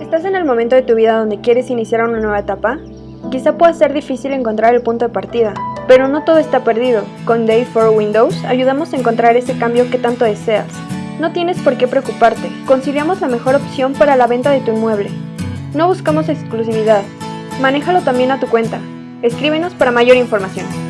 ¿Estás en el momento de tu vida donde quieres iniciar una nueva etapa? Quizá pueda ser difícil encontrar el punto de partida, pero no todo está perdido. Con Day for Windows ayudamos a encontrar ese cambio que tanto deseas. No tienes por qué preocuparte, conciliamos la mejor opción para la venta de tu inmueble. No buscamos exclusividad, manéjalo también a tu cuenta. Escríbenos para mayor información.